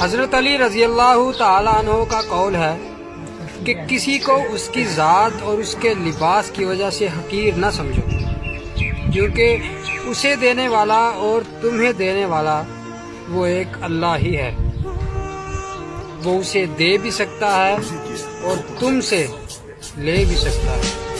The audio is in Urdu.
حضرت علی رضی اللہ تعالیٰ عنہ کا قول ہے کہ کسی کو اس کی ذات اور اس کے لباس کی وجہ سے حقیر نہ سمجھو، کیونکہ اسے دینے والا اور تمہیں دینے والا وہ ایک اللہ ہی ہے۔ وہ اسے دے بھی سکتا ہے اور تم سے لے بھی سکتا ہے۔